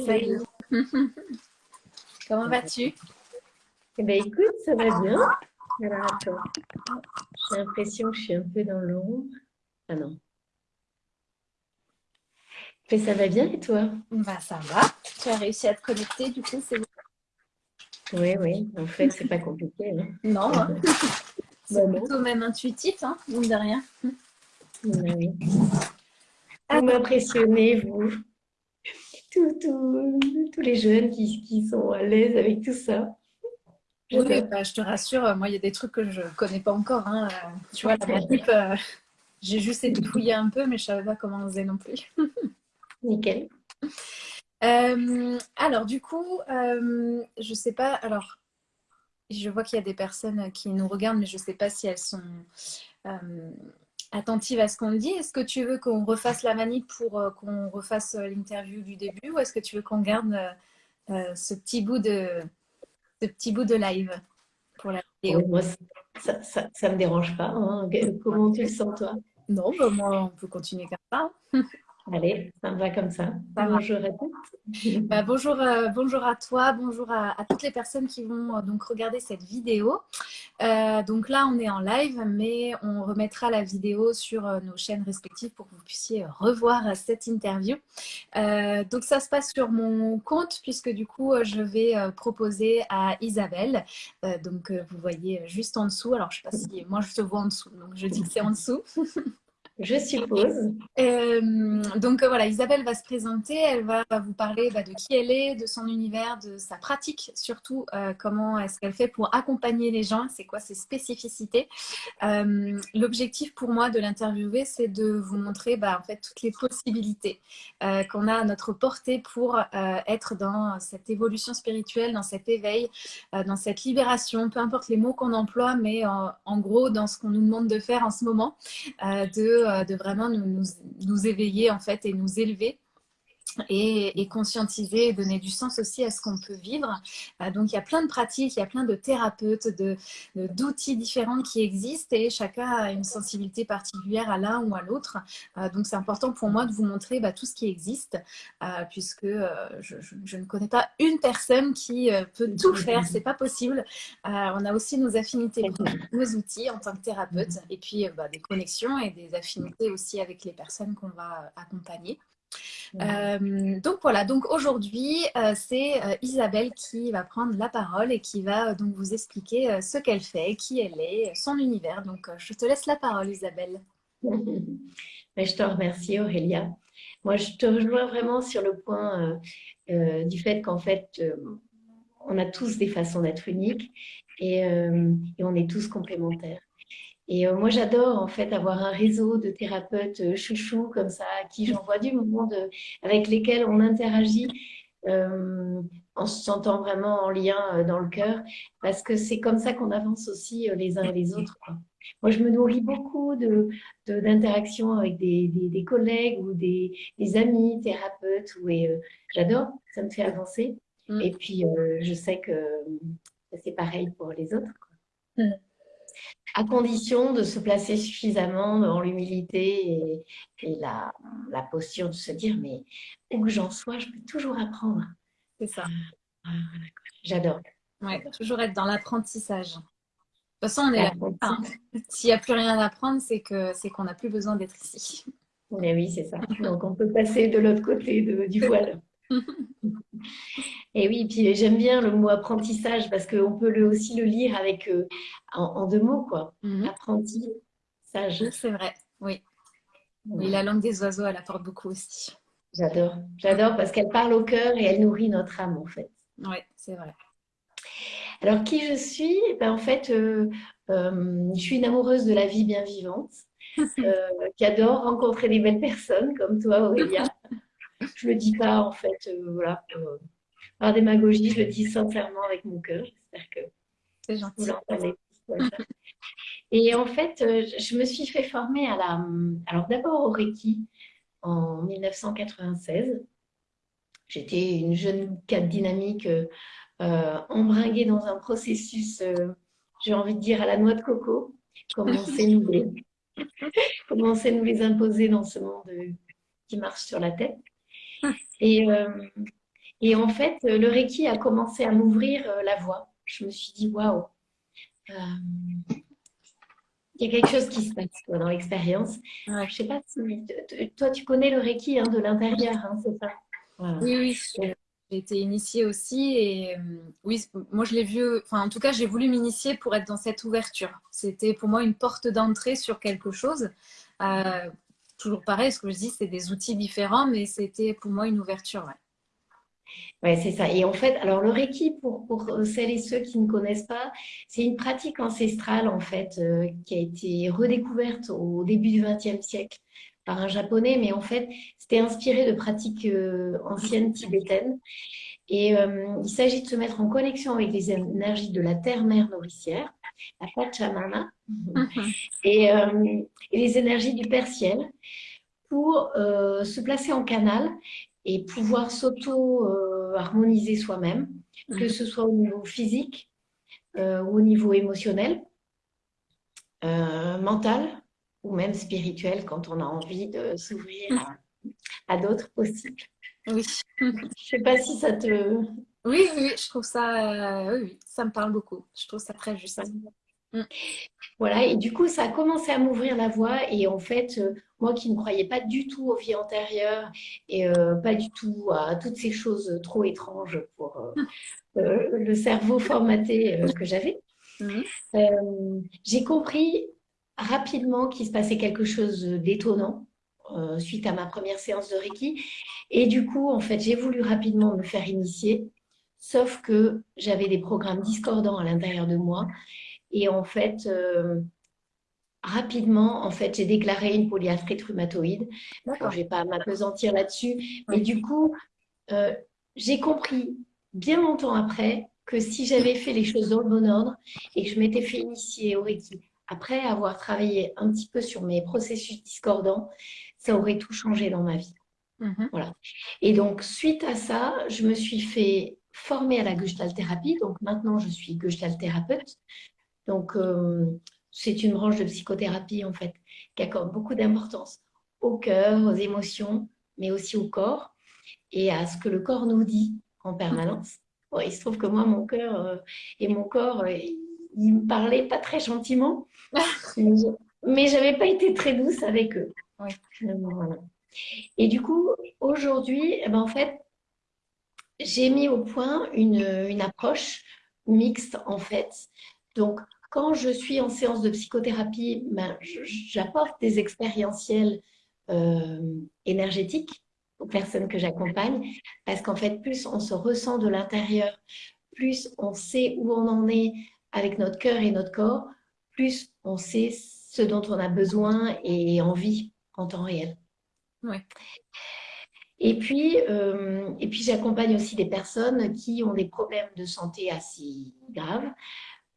Salut. Comment vas-tu? Eh bien, écoute, ça va bien. Alors, attends. J'ai l'impression que je suis un peu dans l'ombre. Ah non. Mais ça va bien et toi? Bah ça va. Tu as réussi à te connecter, du coup, c'est Oui, oui. En fait, c'est pas compliqué. Hein. Non, hein. c'est plutôt même intuitif, hein, mine de rien. Oui. Vous m'impressionnez, vous. Tous les jeunes qui, qui sont à l'aise avec tout ça. Oui, bah, je te rassure, moi, il y a des trucs que je ne connais pas encore. Hein. Tu vois, la euh, j'ai juste fouiller un peu, mais je ne savais pas comment on faisait non plus. Nickel. Euh, alors, du coup, euh, je ne sais pas. Alors, je vois qu'il y a des personnes qui nous regardent, mais je ne sais pas si elles sont euh, attentives à ce qu'on dit. Est-ce que tu veux qu'on refasse la manip pour qu'on refasse l'interview du début ou est-ce que tu veux qu'on garde ce petit bout de ce petit bout de live pour la vidéo? Moi, ça ne me dérange pas. Hein. Comment tu le sens, toi? Non, bah, moi, on peut continuer comme ça. Allez, ça me va comme ça. bonjour à tous. Bah, bonjour, euh, bonjour à toi, bonjour à, toutes les personnes qui vont euh, donc regarder cette vidéo. Euh, donc là, on est en live, mais on remettra la vidéo sur nos chaînes respectives pour que vous puissiez revoir cette interview. donc ça se passe sur mon compte puisque du coup, je vais proposer à Isabelle. donc vous voyez juste en dessous. Alors je ne sais pas si moi je te vois en dessous, donc je dis que c'est en dessous. Je suppose. Euh, donc euh, voilà, Isabelle va se présenter, elle va vous parler bah, de qui elle est, de son univers, de sa pratique, surtout euh, comment est-ce qu'elle fait pour accompagner les gens, c'est quoi ses spécificités. L'objectif pour moi de l'interviewer, c'est de vous montrer bah, en fait toutes les possibilités qu'on a à notre portée pour être dans cette évolution spirituelle, dans cet éveil, dans cette libération, peu importe les mots qu'on emploie, mais en gros dans ce qu'on nous demande de faire en ce moment, de euh, de, vraiment nous, nous, éveiller en fait et nous élever et, conscientiser et donner du sens aussi à ce qu'on peut vivre. Euh, donc, il y a plein de pratiques, il y a plein de thérapeutes, d'outils différents qui existent et chacun a une sensibilité particulière à l'un ou à l'autre. Euh, donc, c'est important pour moi de vous montrer bah, tout ce qui existe euh, puisque je, ne connais pas une personne qui peut tout faire, c'est pas possible. on a aussi nos affinités, nos outils en tant que thérapeute et puis bah, des connexions et des affinités aussi avec les personnes qu'on va accompagner. Euh, donc voilà, donc aujourd'hui, euh, c'est euh, Isabelle qui va prendre la parole et qui va donc vous expliquer ce qu'elle fait, qui elle est, son univers. Donc je te laisse la parole, Isabelle. je te remercie, Aurélia. Moi, je te rejoins vraiment sur le point du fait qu'en fait, on a tous des façons d'être uniques et, et on est tous complémentaires. Et euh, moi, j'adore en fait avoir un réseau de thérapeutes euh, chouchous comme ça, à qui j'envoie du monde, euh, avec lesquels on interagit en se sentant vraiment en lien dans le cœur, parce que c'est comme ça qu'on avance aussi les uns et les autres. Moi, je me nourris beaucoup d'interactions de, avec des, des, collègues ou des, des amis thérapeutes, et j'adore, ça me fait avancer. Mm. Et puis, je sais que c'est pareil pour les autres. Quoi. À condition de se placer suffisamment dans l'humilité et, la, posture de se dire, mais où que j'en sois, je peux toujours apprendre. C'est ça. Ah, J'adore. Ouais, toujours être dans l'apprentissage. De toute façon, on est là. Hein. S'il n'y a plus rien à apprendre, c'est qu'on n'a plus besoin d'être ici. Mais oui, c'est ça. Donc, on peut passer de l'autre côté du voile. Et oui, puis j'aime bien le mot apprentissage parce qu'on peut le, aussi le lire avec euh, en, deux mots, quoi. Apprentissage. c'est vrai, oui. Oui, la langue des oiseaux, elle apporte beaucoup aussi. J'adore, j'adore parce qu'elle parle au cœur et elle nourrit notre âme, en fait. Oui, c'est vrai. Alors, qui je suis? Eh ben, En fait, euh, euh, je suis une amoureuse de la vie bien vivante, qui adore rencontrer des belles personnes comme toi, Aurélia. Je le dis pas, en fait, euh, voilà, euh, par démagogie, je le dis sincèrement avec mon cœur. J'espère que c'est gentil. Et en fait, euh, je me suis fait former à la. Alors d'abord au Reiki en 1996. J'étais une jeune cadre dynamique euh, embringuée dans un processus, j'ai envie de dire, à la noix de coco. Comment on sait nous les, comment on sait nous les imposer dans ce monde qui marche sur la tête. Et, euh, Et en fait, le Reiki a commencé à m'ouvrir la voie. Je me suis dit, waouh, il y a quelque chose qui se passe dans l'expérience. Je ne sais pas si toi, tu connais le Reiki hein, de l'intérieur, hein, c'est ça? Oui, oui. J'ai été initiée aussi et euh, oui, moi je l'ai vu, enfin en tout cas j'ai voulu m'initier pour être dans cette ouverture. C'était pour moi une porte d'entrée sur quelque chose. Euh, toujours pareil, ce que je dis, c'est des outils différents, mais c'était pour moi une ouverture. Ouais. C'est ça. Et en fait, alors le Reiki, pour, pour, celles et ceux qui ne connaissent pas, c'est une pratique ancestrale en fait euh, qui a été redécouverte au début du XXe siècle par un japonais, mais en fait, c'était inspiré de pratiques euh, anciennes tibétaines. Et euh, il s'agit de se mettre en connexion avec les énergies de la terre-mère nourricière, la Pachamama, mhm. et, et, les énergies du Père Ciel pour se placer en canal et pouvoir s'auto-harmoniser soi-même, que ce soit au niveau physique euh, ou au niveau émotionnel, euh, mental ou même spirituel quand on a envie de s'ouvrir à, d'autres possibles. Oui. Je ne sais pas si ça te... Oui, oui, je trouve ça, euh, oui, ça me parle beaucoup. Je trouve ça très juste. Mm. Voilà, et du coup, ça a commencé à m'ouvrir la voie. Et en fait, euh, moi qui ne croyais pas du tout aux vies antérieures et euh, pas du tout à toutes ces choses trop étranges pour euh, le cerveau formaté que j'avais, mm. j'ai compris rapidement qu'il se passait quelque chose d'étonnant suite à ma première séance de Reiki. Et du coup, en fait, j'ai voulu rapidement me faire initier, sauf que j'avais des programmes discordants à l'intérieur de moi et en fait, euh, rapidement, en fait, j'ai déclaré une polyarthrite rhumatoïde. Je ne vais pas m'apesantir là-dessus. Mais du coup, euh, j'ai compris bien longtemps après que si j'avais fait les choses dans le bon ordre et que je m'étais fait initier au Reiki, après avoir travaillé un petit peu sur mes processus discordants, ça aurait tout changé dans ma vie. Mhm. Voilà. Et donc, suite à ça, je me suis fait former à la Gestalt thérapie. Donc, maintenant, je suis Gestalt thérapeute. Donc, euh, c'est une branche de psychothérapie, en fait, qui accorde beaucoup d'importance au cœur, aux émotions, mais aussi au corps et à ce que le corps nous dit en permanence. il se trouve que moi, mon cœur euh, et mon corps, euh, ils me parlaient pas très gentiment, mais j'avais pas été très douce avec eux. Et du coup, aujourd'hui, eh ben, en fait, j'ai mis au point une, une approche mixte, en fait. Donc, quand je suis en séance de psychothérapie, ben, j'apporte des expérientiels euh, énergétiques aux personnes que j'accompagne, parce qu'en fait, plus on se ressent de l'intérieur, plus on sait où on en est avec notre cœur et notre corps, plus on sait ce dont on a besoin et envie en temps réel. Et puis, euh, et puis j'accompagne aussi des personnes qui ont des problèmes de santé assez graves,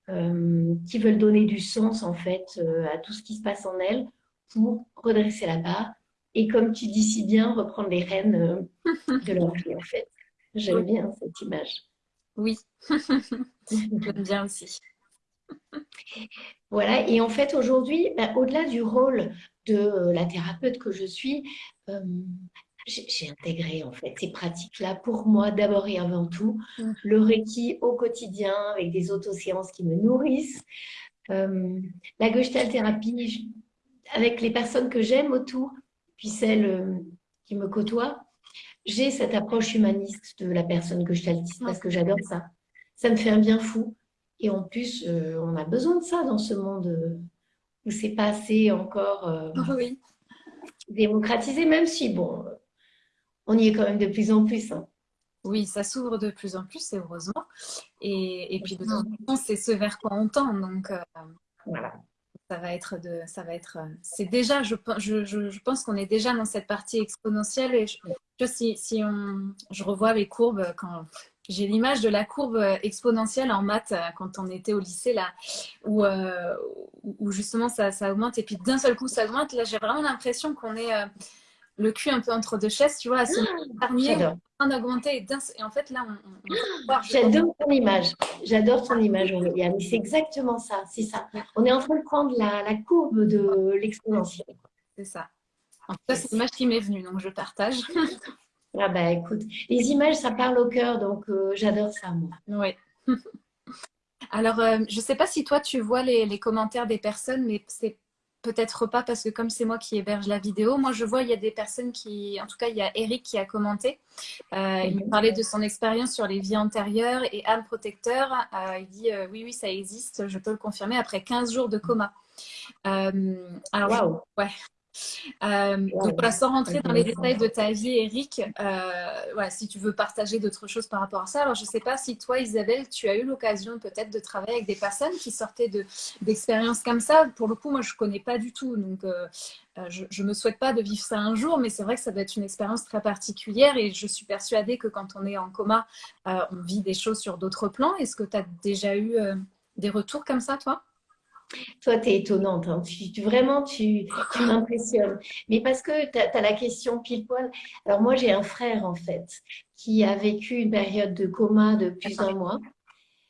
euh, qui veulent donner du sens en fait euh, à tout ce qui se passe en elles pour redresser la barre et comme tu dis si bien, reprendre les rênes de leur vie en fait. J'aime bien cette image. Oui, j'aime bien aussi. Voilà, et en fait aujourd'hui, bah, au-delà du rôle de la thérapeute que je suis, j'ai intégré en fait ces pratiques-là pour moi d'abord et avant tout. Mmh. Le Reiki au quotidien avec des autoséances qui me nourrissent. Euh, la Gestalt thérapie avec les personnes que j'aime autour, puis celles euh, qui me côtoient. J'ai cette approche humaniste de la personne gestaltiste parce que j'adore ça. Ça me fait un bien fou. Et en plus, euh, on a besoin de ça dans ce monde où c'est pas assez encore démocratisé, même si, bon, on y est quand même de plus en plus. Hein. Oui, ça s'ouvre de plus en plus, heureusement. Et, et puis de toute façon, c'est ce vers quoi on tend. Donc euh, voilà. Ça va être de, ça va être. Euh, c'est déjà, je, je, je pense qu'on est déjà dans cette partie exponentielle. Et je, si, si on, je revois les courbes quand j'ai l'image de la courbe exponentielle en maths quand on était au lycée là, où, euh, où justement ça, ça, augmente et puis d'un seul coup ça augmente. Là, j'ai vraiment l'impression qu'on est le cul un peu entre deux chaises, tu vois, à se ah, en augmenter. Et, en fait, là, on. J'adore ton image. J'adore ton image, C'est exactement ça. C'est ça. On est en train de prendre la, courbe de l'exponentielle. C'est ça. En tout cas, c'est l'image qui m'est venue, donc je partage. Ah bah écoute, les images, ça parle au cœur, donc j'adore ça, moi. Oui. Alors, je ne sais pas si toi, tu vois les, les commentaires des personnes, mais c'est peut-être pas parce que comme c'est moi qui héberge la vidéo, moi je vois il y a des personnes qui, en tout cas il y a Eric qui a commenté, euh, il mhm. parlait de son expérience sur les vies antérieures et âme protecteur, euh, il dit euh, oui oui ça existe, je peux le confirmer après 15 jours de coma. alors ouais, euh, donc voilà, sans rentrer dans les détails de ta vie, Eric, euh, si tu veux partager d'autres choses par rapport à ça. Alors, je ne sais pas si toi, Isabelle, tu as eu l'occasion peut-être de travailler avec des personnes qui sortaient d'expériences comme ça. Pour le coup, moi, je ne connais pas du tout. Donc, euh, je ne me souhaite pas de vivre ça un jour, mais c'est vrai que ça doit être une expérience très particulière et je suis persuadée que quand on est en coma, on vit des choses sur d'autres plans. Est-ce que tu as déjà eu des retours comme ça, toi? Toi, tu es étonnante. Hein. Tu, vraiment, tu, m'impressionnes. Mais parce que tu as, la question pile poil. Alors, moi, j'ai un frère, en fait, qui a vécu une période de coma de plus d'un mois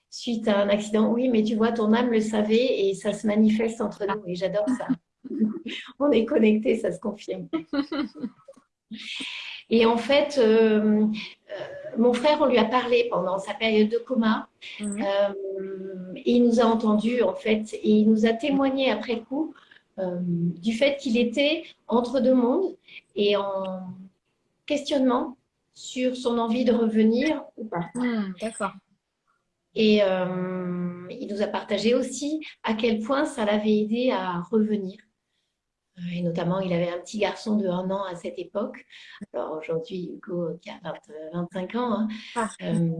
suite à un accident. Oui, mais tu vois, ton âme le savait et ça se manifeste entre nous. Et j'adore ça. On est connectés, ça se confirme. Et en fait, euh, euh, mon frère, on lui a parlé pendant sa période de coma. Mhm. Euh, et il nous a entendus, en fait, et il nous a témoigné après coup du fait qu'il était entre deux mondes et en questionnement sur son envie de revenir ou pas. Mhm, d'accord. Et il nous a partagé aussi à quel point ça l'avait aidé à revenir. Et notamment, il avait un petit garçon de un an à cette époque. Alors aujourd'hui, Hugo qui a 25 ans. Hein. Ah. Euh,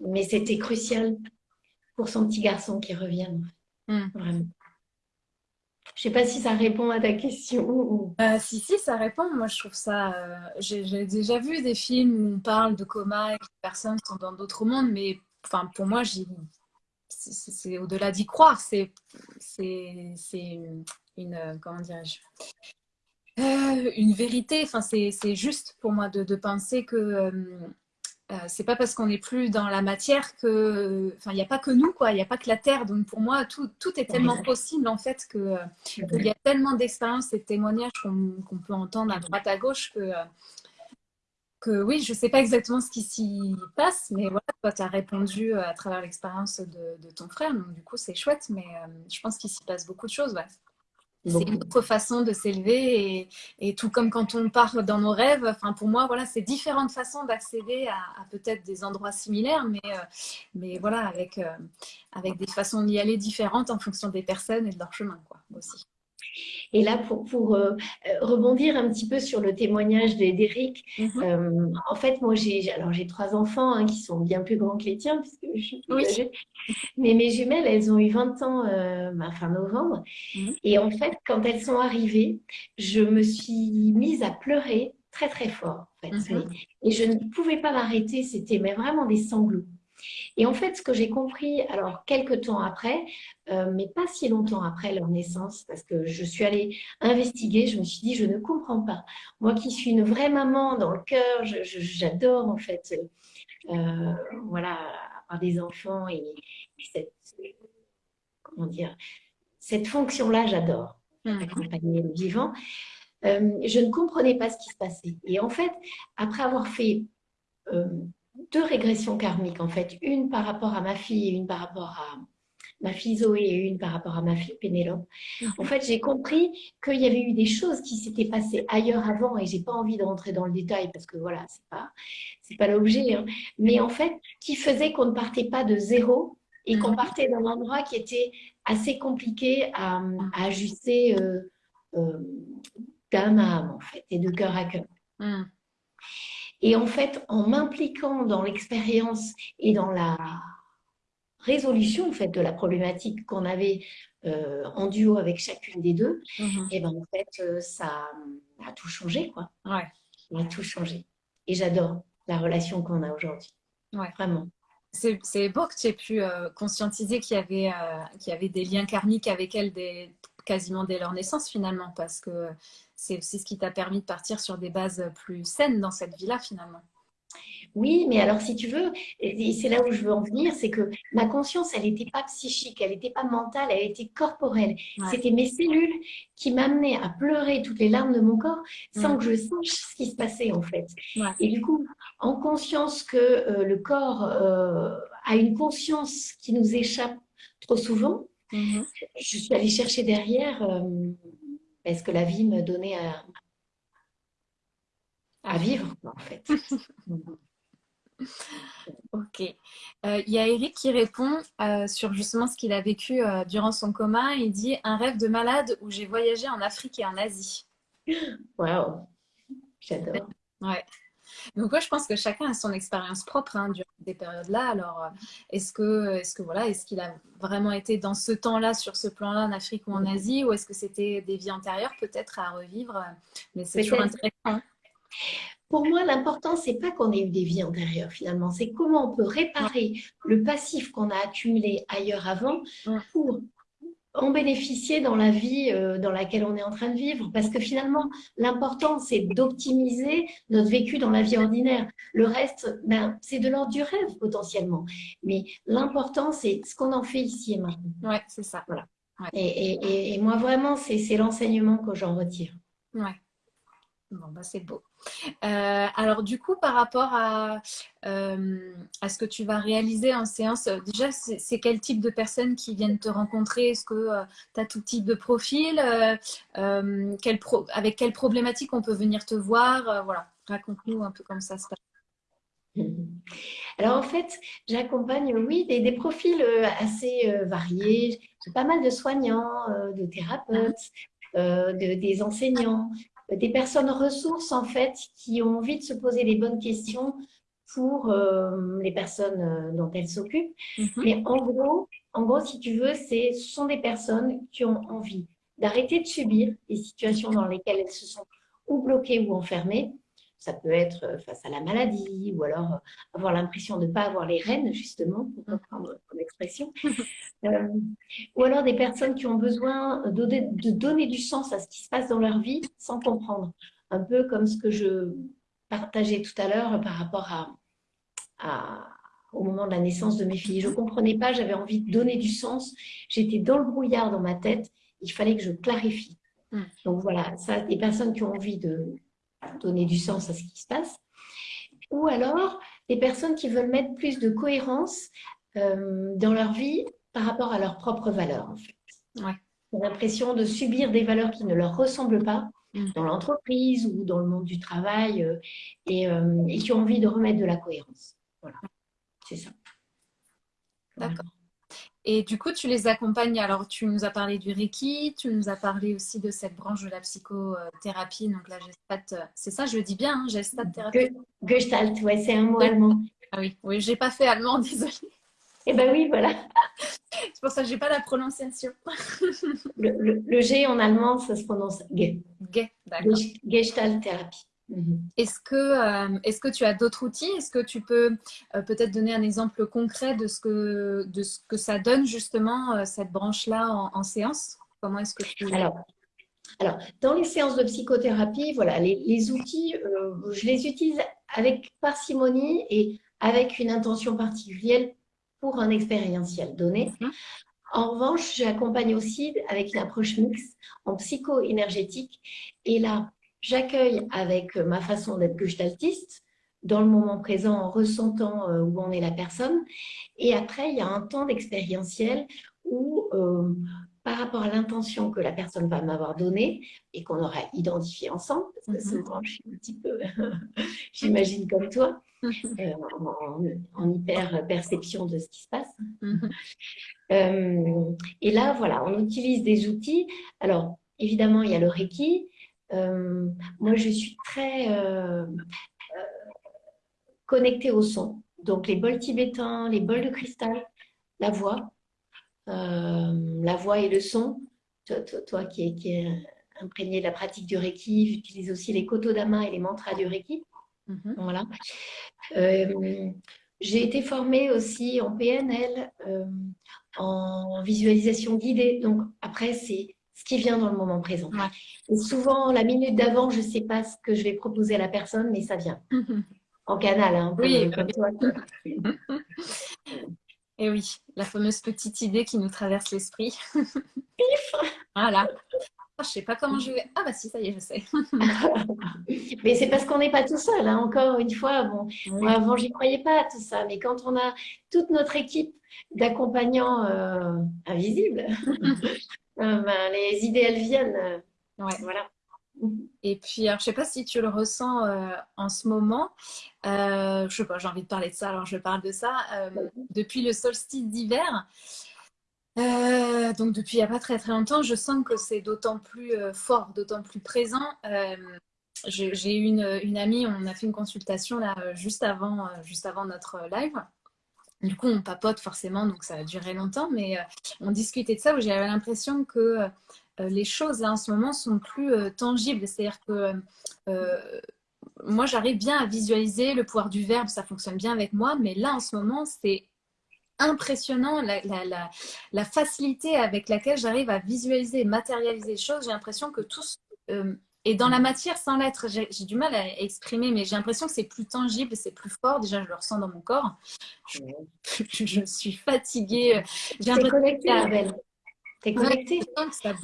mais c'était crucial pour son petit garçon qui revienne. Hmm. Vraiment. Je ne sais pas si ça répond à ta question. Euh, si, si, ça répond. Moi, je trouve ça... Euh, j'ai déjà vu des films où on parle de coma et que les personnes sont dans d'autres mondes, mais enfin, pour moi, c'est au-delà d'y croire. C'est une, euh, comment dirais-je, euh, une vérité. Enfin, c'est juste pour moi de, penser que c'est pas parce qu'on n'est plus dans la matière que, enfin, il n'y a pas que nous, quoi. Il n'y a pas que la Terre. Donc pour moi, tout, tout est tellement possible en fait que qu'il y a tellement d'expériences et de témoignages qu'on peut entendre à droite à gauche que que oui, je ne sais pas exactement ce qui s'y passe, mais voilà, toi, tu as répondu à travers l'expérience de, ton frère, donc du coup, c'est chouette, mais je pense qu'il s'y passe beaucoup de choses. Ouais. C'est une autre façon de s'élever et, tout comme quand on part dans nos rêves, enfin pour moi, voilà, c'est différentes façons d'accéder à, peut-être des endroits similaires, mais, euh, mais voilà, avec, euh, avec des façons d'y aller différentes en fonction des personnes et de leur chemin, quoi, aussi. Et là, pour, pour euh, euh, rebondir un petit peu sur le témoignage d'Éric, mhm. euh, en fait, moi, j'ai alors j'ai trois enfants hein, qui sont bien plus grands que les tiens, puisque je suis plus âgée. Mais mes jumelles, elles ont eu 20 ans fin novembre. Mhm. Et en fait, quand elles sont arrivées, je me suis mise à pleurer très, très fort. En fait. Mhm. Et je ne pouvais pas m'arrêter. C'était vraiment des sanglots. Et en fait, ce que j'ai compris, alors quelques temps après, euh, mais pas si longtemps après leur naissance, parce que je suis allée investiguer, je me suis dit, je ne comprends pas. Moi qui suis une vraie maman dans le cœur, j'adore en fait, euh, voilà, avoir des enfants et, cette, comment dire, cette fonction-là, j'adore, mmh. accompagner le vivant. Euh, je ne comprenais pas ce qui se passait. Et en fait, après avoir fait deux régressions karmiques, en fait. Une par rapport à ma fille et une par rapport à ma fille Zoé et une par rapport à ma fille Pénélope. Mhm. En fait, j'ai compris qu'il y avait eu des choses qui s'étaient passées ailleurs avant et j'ai pas envie de rentrer dans le détail parce que voilà, c'est pas, c'est pas l'objet. Hein. Mais en fait, qui faisait qu'on ne partait pas de zéro et qu'on mhm. partait d'un endroit qui était assez compliqué à, ajuster euh, euh, d'âme à âme, en fait, et de cœur à cœur. Mhm. Et en fait, en m'impliquant dans l'expérience et dans la résolution en fait, de la problématique qu'on avait euh, en duo avec chacune des deux, mhm. et ben en fait, euh, ça a tout changé. Quoi. Ouais. Ça a tout changé. Et j'adore la relation qu'on a aujourd'hui. Ouais. Vraiment. C'est beau que tu aies pu euh, conscientiser qu'il y, avait, qu'il y avait des liens karmiques avec elle des, quasiment dès leur naissance finalement, parce que c'est aussi ce qui t'a permis de partir sur des bases plus saines dans cette vie-là finalement. Oui, mais alors si tu veux, et c'est là où je veux en venir, c'est que ma conscience, elle n'était pas psychique, elle n'était pas mentale, elle était corporelle. C'était mes cellules qui m'amenaient à pleurer toutes les larmes de mon corps sans que je sache ce qui se passait en fait. Et du coup, en conscience que euh, le corps euh, a une conscience qui nous échappe trop souvent, mm-hmm. je suis allée chercher derrière euh, ce que la vie me donnait à, à vivre en fait? Ok. Euh, il y a Eric qui répond euh, sur justement ce qu'il a vécu euh, durant son coma. Il dit Un rêve de malade où j'ai voyagé en Afrique et en Asie. Waouh J'adore. Ouais. Donc, moi, je pense que chacun a son expérience propre hein, durant ces périodes-là. Alors, est-ce que, est-ce que voilà, est-ce qu'il a vraiment été dans ce temps-là, sur ce plan-là, en Afrique ou en Asie, ou est-ce que c'était des vies antérieures, peut-être à revivre Mais c'est toujours intéressant. Pour moi, l'important, c'est pas qu'on ait eu des vies antérieures finalement, c'est comment on peut réparer le passif qu'on a accumulé ailleurs avant pour en bénéficier dans la vie euh, dans laquelle on est en train de vivre. Parce que finalement, l'important, c'est d'optimiser notre vécu dans la vie ordinaire. Le reste, ben, c'est de l'ordre du rêve potentiellement. Mais l'important, c'est ce qu'on en fait ici et maintenant. Oui, c'est ça. Voilà. Et, et, moi, vraiment, c'est l'enseignement que j'en retire. Ouais. Bon, bah, c'est beau. Euh, alors, du coup, par rapport à, euh, à, ce que tu vas réaliser en séance, euh, déjà, c'est quel type de personnes qui viennent te rencontrer? Est-ce que tu as tout type de profil Avec quelles problématiques on peut venir te voir? Voilà, raconte-nous un peu comment ça se passe. Alors en fait, j'accompagne, oui, des, des, profils assez variés. J'ai pas mal de soignants, de thérapeutes, de, des enseignants, des personnes ressources en fait qui ont envie de se poser les bonnes questions pour euh, les personnes euh, dont elles s'occupent. Mhm. Mais en gros, en gros, si tu veux, ce sont des personnes qui ont envie d'arrêter de subir les situations dans lesquelles elles se sont ou bloquées ou enfermées ça peut être euh, face à la maladie ou alors euh, avoir l'impression de ne pas avoir les rênes, justement, pour reprendre ton expression. Euh, ou alors des personnes qui ont besoin de, de, donner du sens à ce qui se passe dans leur vie sans comprendre. Un peu comme ce que je partageais tout à l'heure par rapport à, à, au moment de la naissance de mes filles. Je ne comprenais pas, j'avais envie de donner du sens. J'étais dans le brouillard dans ma tête. Il fallait que je clarifie. Mm. Donc voilà, ça, des personnes qui ont envie de donner du sens à ce qui se passe. Ou alors des personnes qui veulent mettre plus de cohérence euh, dans leur vie par rapport à leurs propres valeurs, en fait. Ouais. l'impression de subir des valeurs qui ne leur ressemblent pas mm. dans l'entreprise ou dans le monde du travail euh, et, euh, et, qui ont envie de remettre de la cohérence. Voilà, c'est ça. D'accord. Et du coup, tu les accompagnes. Alors, tu nous as parlé du Reiki, tu nous as parlé aussi de cette branche de la psychothérapie, donc la Gestalt. Euh, c'est ça, je le dis bien, hein, Gestalt thérapie? Gestalt, ouais, c'est un mot allemand. Ah oui, oui, j'ai pas fait allemand, désolée. Eh ben oui, voilà. c'est pour ça que j'ai pas la prononciation. le, G en allemand, ça se prononce G. G, d'accord. Gestalt thérapie. Mhm. Est-ce que, euh, est que tu as d'autres outils? Est-ce que tu peux euh, peut-être donner un exemple concret de ce que, de ce que ça donne justement, euh, cette branche-là en, séance? Comment est-ce que tu... Alors, alors, dans les séances de psychothérapie, voilà, les, outils, je les utilise avec parcimonie et avec une intention particulière pour un expérientiel donné. Mhm. En revanche, j'accompagne aussi avec une approche mixte en psycho-énergétique. Et là, J'accueille avec ma façon d'être gestaltiste, dans le moment présent, en ressentant euh, où en est la personne. Et après, il y a un temps d'expérientiel où, euh, par rapport à l'intention que la personne va m'avoir donnée et qu'on aura identifié ensemble, parce que souvent je suis un petit peu, j'imagine comme toi, euh, en, hyper perception de ce qui se passe. et là, voilà, on utilise des outils. Alors, évidemment, il y a le Reiki, euh, moi, je suis très euh, euh, connectée au son. Donc, les bols tibétains, les bols de cristal, la voix, la voix et le son. Toi, qui, es, qui imprégné de la pratique du Reiki, j'utilise aussi les kotodama et les mantras du Reiki. Mhm. Voilà. J'ai été formée aussi en PNL, en visualisation guidée. Donc, après, c'est ce qui vient dans le moment présent. Et souvent, la minute d'avant, je ne sais pas ce que je vais proposer à la personne, mais ça vient. en canal, hein, oui, comme toi. Et oui, la fameuse petite idée qui nous traverse l'esprit. voilà. Ah, je sais pas comment je vais. Ah bah si, ça y est, je sais. mais c'est parce qu'on n'est pas tout seul. Hein. Encore une fois, bon, moi avant j'y croyais pas à tout ça, mais quand on a toute notre équipe d'accompagnants euh, invisibles, euh, ben, les idées elles viennent. Euh, ouais. Voilà. Et puis, alors, je sais pas si tu le ressens en ce moment. je sais pas, j'ai envie de parler de ça, alors je parle de ça. depuis le solstice d'hiver, euh, donc depuis il n'y a pas très très longtemps, je sens que c'est d'autant plus euh, fort, d'autant plus présent. Euh, j'ai eu une, une, amie, on a fait une consultation là juste avant, juste avant notre live. Du coup, on papote forcément, donc ça a duré longtemps, mais on discutait de ça où j'avais l'impression que les choses là en ce moment sont plus tangibles. C'est-à-dire que moi, j'arrive bien à visualiser le pouvoir du verbe, ça fonctionne bien avec moi, mais là en ce moment, c'est impressionnant la, facilité avec laquelle j'arrive à visualiser et matérialiser les choses. J'ai l'impression que tout euh, est dans la matière sans l'être. J'ai du mal à exprimer, mais j'ai l'impression que c'est plus tangible, c'est plus fort. Déjà, je le ressens dans mon corps. Je, suis fatiguée. J'ai connecté, Abel. T'es connecté.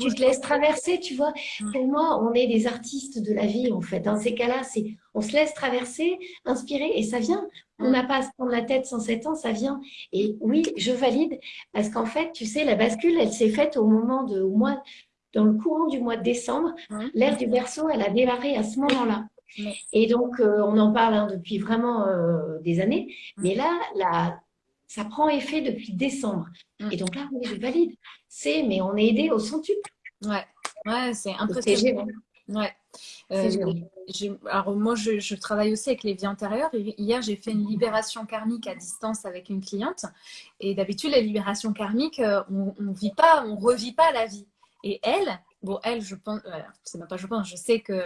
tu te laisses traverser, tu vois. Mm. Pour moi, on est des artistes de la vie, en fait. Dans ces cas-là, c'est on se laisse traverser, inspirer, et ça vient. On mm. n'a pas à se prendre la tête sans sept ans, ça vient. Et oui, je valide, parce qu'en fait, tu sais, la bascule, elle s'est faite au moment de, au mois, dans le courant du mois de décembre. Mm. L'ère du berceau, elle a démarré à ce moment-là. Et donc, euh, on en parle hein, depuis vraiment euh, des années. Mais là, la, ça prend effet depuis décembre. Et donc là, oui, je valide c'est, mais on est aidé au centuple. Ouais, ouais c'est impressionnant. Ouais. Euh, alors moi, je, travaille aussi avec les vies antérieures. hier, j'ai fait une libération karmique à distance avec une cliente. Et d'habitude, la libération karmique, euh, on ne vit pas, on revit pas la vie. Et elle, bon, elle, je pense, euh, c'est même pas je pense, je sais que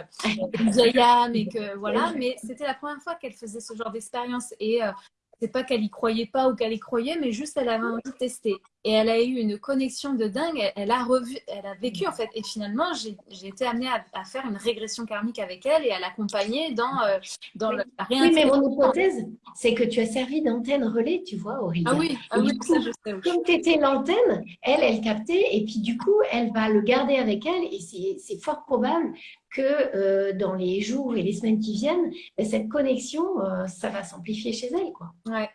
âme et que voilà, mais c'était la première fois qu'elle faisait ce genre d'expérience. Et c'est pas qu'elle y croyait pas ou qu'elle y croyait, mais juste elle avait envie de tester. Et elle a eu une connexion de dingue. Elle, a revu, elle a vécu en fait. Et finalement, j'ai été amenée à, faire une régression karmique avec elle et à l'accompagner dans, euh, dans la Oui, mais mon hypothèse, c'est que tu as servi d'antenne relais, tu vois, Aurélie. Ah oui, ah oui ça je sais. Comme tu étais l'antenne, elle, elle captait. Et puis du coup, elle va le garder avec elle. Et c'est fort probable que euh, dans les jours et les semaines qui viennent, ben, cette connexion, euh, ça va s'amplifier chez elle. Quoi. Ouais,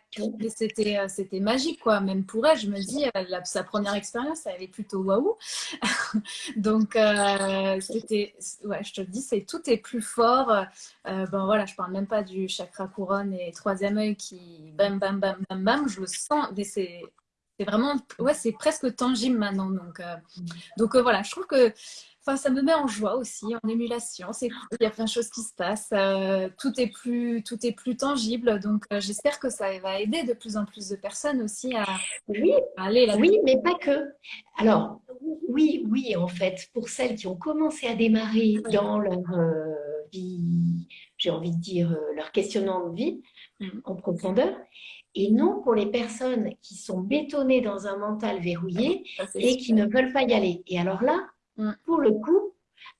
c'était, euh, c'était magique, quoi. Même pour elle, je me dis, sa première expérience, elle est plutôt waouh. Donc, c'était, ouais, je te dis, c'est, tout est plus fort. bon, voilà, je parle même pas du chakra couronne et troisième œil qui, bam, bam, bam, bam, bam, je le sens. C'est, c'est vraiment, ouais, c'est presque tangible maintenant. Donc, mm. donc voilà, je trouve que ça me met en joie aussi, en émulation. C'est il y a plein de choses qui se passent. Euh, tout, est plus, tout est plus tangible. Donc, euh, j'espère que ça va aider de plus en plus de personnes aussi à, oui, aller là Oui, mais pas que. Alors, oui, oui, en fait, pour celles qui ont commencé à démarrer dans leur euh, vie, j'ai envie de dire, leur questionnement de vie mm. en profondeur. Et non pour les personnes qui sont bétonnées dans un mental verrouillé et qui ne veulent pas y aller. Et alors là, Mm. Pour le coup,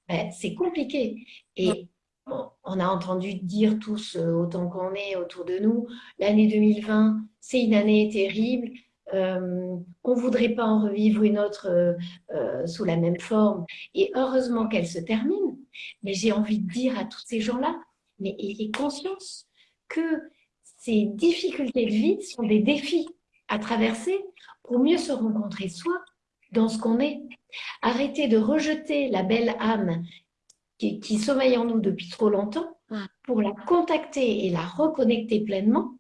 ben, c'est compliqué. Et on a entendu dire tous, euh, autant qu'on est autour de nous, l'année 2020, c'est une année terrible. Euh, on ne voudrait pas en revivre une autre euh, sous la même forme. Et heureusement qu'elle se termine. Mais j'ai envie de dire à tous ces gens-là, mais ayez conscience que ces difficultés de vie sont des défis à traverser pour mieux se rencontrer soi dans ce qu'on est. Arrêtez de rejeter la belle âme qui, sommeille en nous depuis trop longtemps pour la contacter et la reconnecter pleinement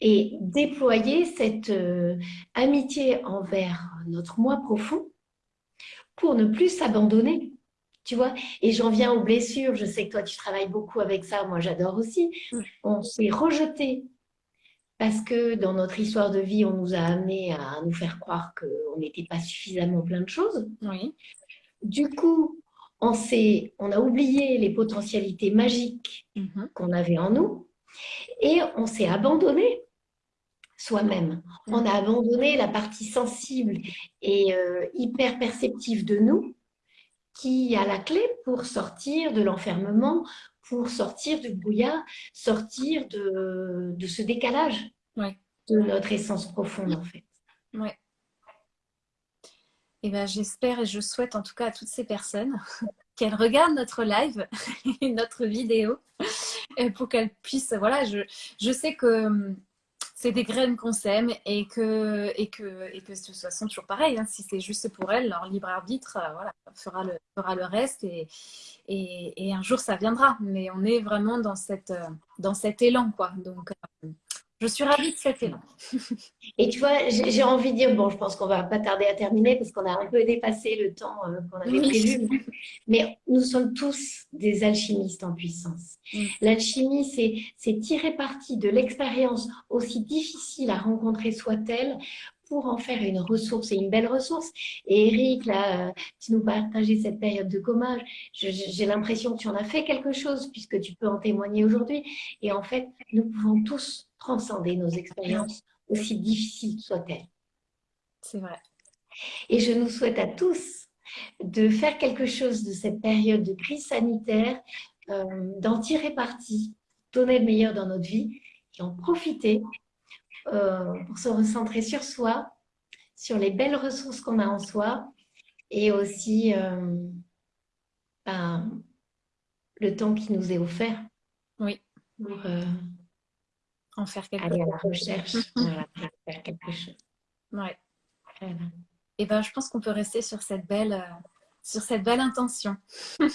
et déployer cette euh, amitié envers notre moi profond pour ne plus s'abandonner. Tu vois? Et j'en viens aux blessures. Je sais que toi, tu travailles beaucoup avec ça. Moi, j'adore aussi. On s'est rejeté parce que dans notre histoire de vie, on nous a amené à nous faire croire qu'on n'était pas suffisamment plein de choses. Oui. Du coup, on, on a oublié les potentialités magiques mhm. qu'on avait en nous et on s'est abandonné soi-même. Mhm. On a abandonné la partie sensible et euh, hyper perceptive de nous qui a la clé pour sortir de l'enfermement, pour sortir du brouillard, sortir de, de ce décalage de notre essence profonde en fait. Ouais. Et eh ben, j'espère et je souhaite en tout cas à toutes ces personnes qu'elles regardent notre live et notre vidéo pour qu'elles puissent, voilà, je, je sais que hum, c'est des graines qu'on sème et que, et, que, et que toute façon, toujours pareil, hein, si c'est juste pour elles, leur libre arbitre euh, fera, le, reste et, et, et, un jour ça viendra. Mais on est vraiment dans, cette, euh, dans cet élan. Quoi. Donc, euh, je suis ravie de cet élan. Et tu vois, j'ai envie de dire, bon, je pense qu'on va pas tarder à terminer parce qu'on a un peu dépassé le temps euh, qu'on avait prévu. Mais nous sommes tous des alchimistes en puissance. Mm. L'alchimie, c'est tirer parti de l'expérience aussi difficile à rencontrer soit-elle pour en faire une ressource et une belle ressource. Et Eric, là, tu nous partageais cette période de coma. J'ai l'impression que tu en as fait quelque chose puisque tu peux en témoigner aujourd'hui. Et en fait, nous pouvons tous transcender nos expériences, aussi difficiles soient-elles. C'est vrai. Et je nous souhaite à tous de faire quelque chose de cette période de crise sanitaire, euh, d'en tirer parti, donner le meilleur dans notre vie et en profiter euh, pour se recentrer sur soi, sur les belles ressources qu'on a en soi et aussi euh, ben, le temps qui nous est offert. Oui. Pour, en faire quelque Aller à la recherche, voilà, faire quelque chose. Ouais. Et ben, je pense qu'on peut rester sur cette belle, euh, sur cette belle intention.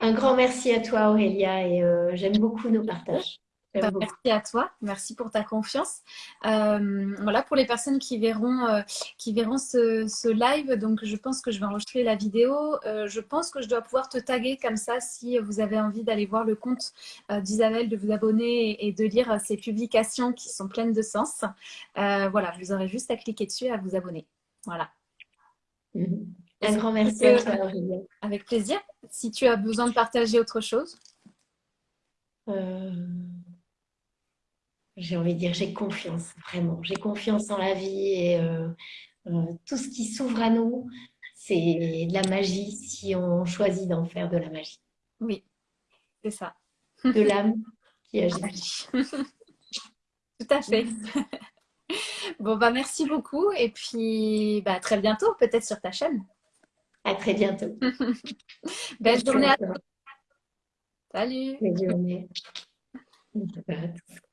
Un grand merci à toi Aurélia et euh, j'aime beaucoup nos partages. Bah, merci à toi, merci pour ta confiance. Euh, voilà, pour les personnes qui verront, euh, qui verront ce, live, donc je pense que je vais enregistrer la vidéo. Euh, je pense que je dois pouvoir te taguer comme ça si vous avez envie d'aller voir le compte d'Isabelle, de vous abonner et, de lire ses publications qui sont pleines de sens. voilà, vous aurez juste à cliquer dessus et à vous abonner. Voilà. Mm-hmm. Un grand merci à toi, Avec plaisir. Si tu as besoin de partager autre chose? J'ai envie de dire, j'ai confiance, vraiment. J'ai confiance en la vie et euh, euh, tout ce qui s'ouvre à nous, c'est de la magie si on choisit d'en faire de la magie. Oui, c'est ça. De l'âme qui agit. tout à fait. bon, bah merci beaucoup et puis bah, à très bientôt, peut-être sur ta chaîne. À très bientôt. Belle journée à toi. Salut. Belle journée. À tous.